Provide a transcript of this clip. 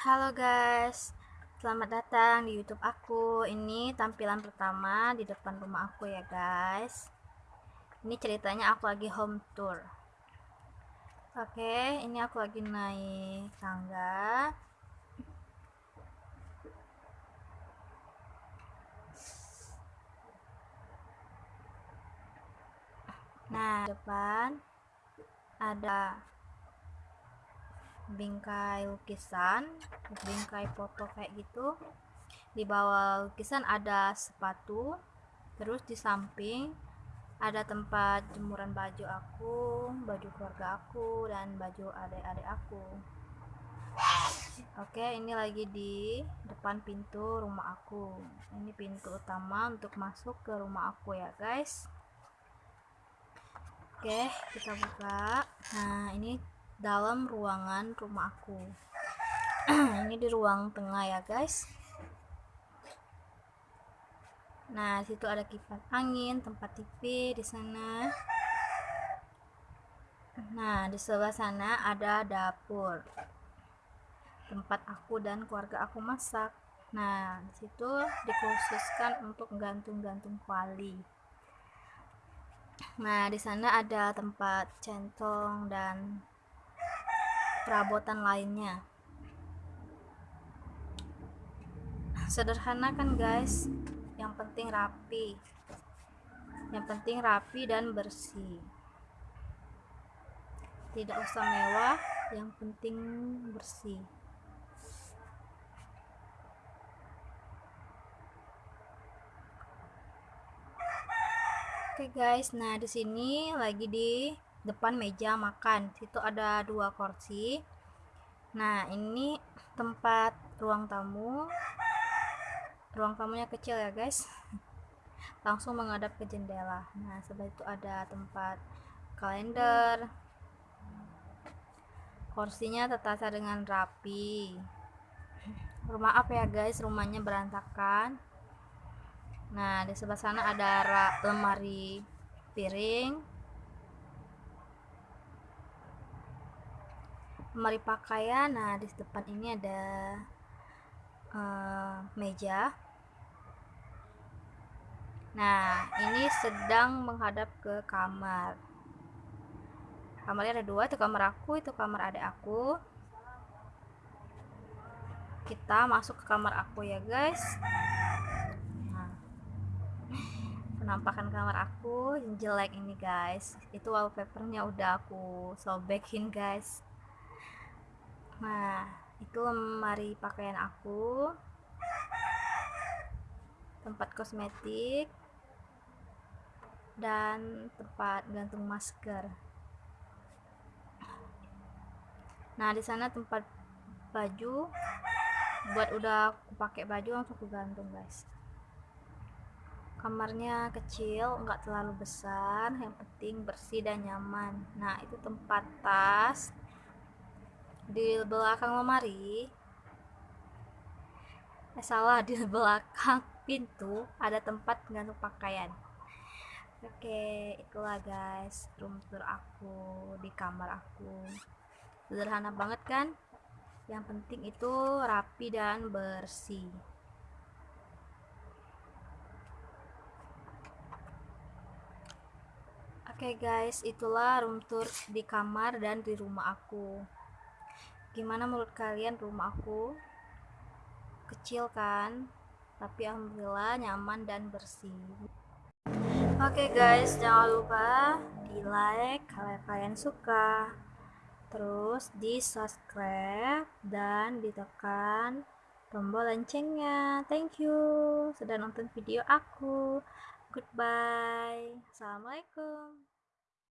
Halo guys, selamat datang di YouTube aku. Ini tampilan pertama di depan rumah aku ya guys. Ini ceritanya aku lagi home tour. Oke, ini aku lagi naik tangga. Nah, depan ada bingkai lukisan bingkai foto kayak gitu. Di bawah lukisan ada sepatu terus di samping ada tempat jemuran baju aku baju keluarga aku dan baju adik-adik aku. Oke ini lagi di depan pintu rumah aku. Ini pintu utama untuk masuk ke rumah aku ya guys. Oke kita buka. Nah ini dalam ruangan rumah aku. Ini di ruang tengah ya guys. Nah situ ada kipas angin tempat TV di sana. Nah di sebelah sana ada dapur. Tempat aku dan keluarga aku masak. Nah di situ dikhususkan untuk gantung-gantung kuali. Nah di sana ada tempat centong dan perabotan lainnya. Sederhana kan guys. Yang penting rapi. Yang penting rapi dan bersih. Tidak usah mewah yang penting bersih. Oke okay guys, nah di sini lagi di depan meja makan. Situ ada dua kursi. Nah ini tempat ruang tamu. Ruang tamunya kecil ya guys. Langsung menghadap ke jendela. Nah sebelah itu ada tempat kalender. Kursinya tertata dengan rapi. Rumah apa ya guys rumahnya berantakan. Nah di sebelah sana ada lemari piring lemari pakaian. Nah di depan ini ada uh, meja. Nah ini sedang menghadap ke kamar. Kamarnya ada dua itu kamar aku itu kamar adik aku. Kita masuk ke kamar aku ya guys. Nah, penampakan kamar aku yang jelek ini guys. Itu wallpapernya udah aku sobekin guys nah itu lemari pakaian aku. Tempat kosmetik. Dan tempat gantung masker. Nah di sana tempat baju. Buat udah aku pakai baju langsung aku gantung guys. Kamarnya kecil nggak terlalu besar. Yang penting bersih dan nyaman. Nah itu tempat tas di belakang lemari. Eh salah di belakang pintu ada tempat gantung pakaian. Oke itulah guys room tour aku di kamar aku. Sederhana banget kan? Yang penting itu rapi dan bersih. Oke okay guys, itulah room tour di kamar dan di rumah aku gimana menurut kalian rumah aku? Kecil kan tapi alhamdulillah nyaman dan bersih. Oke okay guys jangan lupa di like kalau kalian suka. Terus di subscribe dan ditekan tombol loncengnya. Thank you sudah nonton video aku. Goodbye. Assalamualaikum